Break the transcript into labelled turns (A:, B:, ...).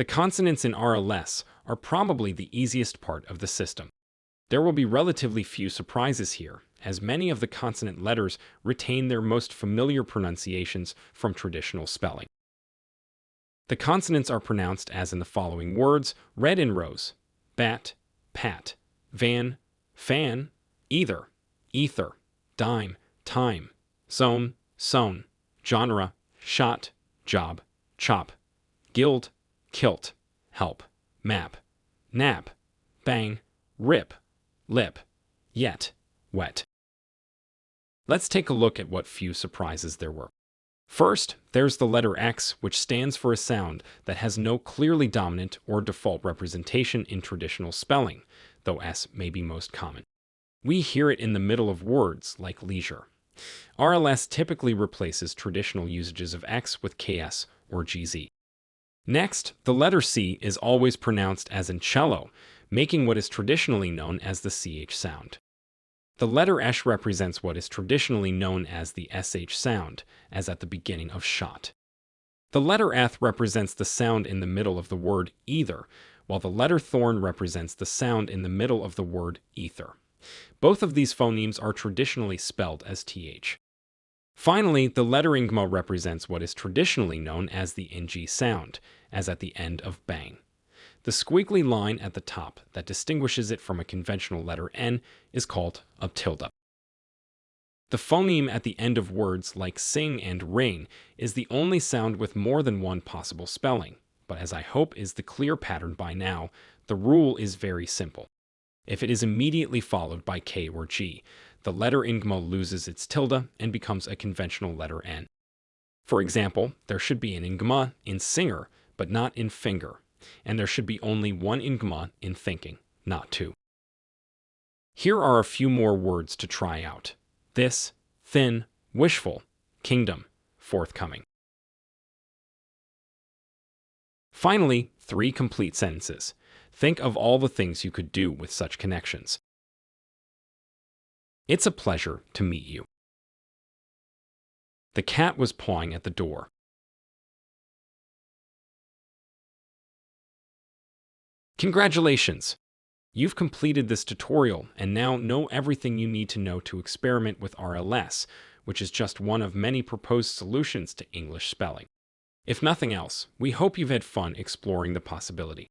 A: The consonants in RLS are probably the easiest part of the system. There will be relatively few surprises here, as many of the consonant letters retain their most familiar pronunciations from traditional spelling. The consonants are pronounced as in the following words, read in rows. Bat, pat, van, fan, either, ether, dime, time, zone, sewn, genre, shot, job, chop, guild, kilt, help, map, nap, bang, rip, lip, yet, wet. Let's take a look at what few surprises there were. First, there's the letter X, which stands for a sound that has no clearly dominant or default representation in traditional spelling, though S may be most common. We hear it in the middle of words, like leisure. RLS typically replaces traditional usages of X with KS or GZ. Next, the letter C is always pronounced as in cello, making what is traditionally known as the CH sound. The letter Esh represents what is traditionally known as the SH sound, as at the beginning of shot. The letter Eth represents the sound in the middle of the word either, while the letter Thorn represents the sound in the middle of the word ether. Both of these phonemes are traditionally spelled as th. Finally, the letter Ngma represents what is traditionally known as the NG sound, as at the end of bang. The squiggly line at the top that distinguishes it from a conventional letter N is called a tilde. The phoneme at the end of words like sing and rain is the only sound with more than one possible spelling, but as I hope is the clear pattern by now, the rule is very simple. If it is immediately followed by K or G, the letter Ngma loses its tilde and becomes a conventional letter N. For example, there should be an Ngma in singer, but not in finger, and there should be only one Ngma in thinking, not two. Here are a few more words to try out. This, thin, wishful, kingdom, forthcoming. Finally, three complete sentences. Think of all the things you could do with such connections. It's a pleasure to meet you. The cat was pawing at the door. Congratulations! You've completed this tutorial and now know everything you need to know to experiment with RLS, which is just one of many proposed solutions to English spelling. If nothing else, we hope you've had fun exploring the possibility.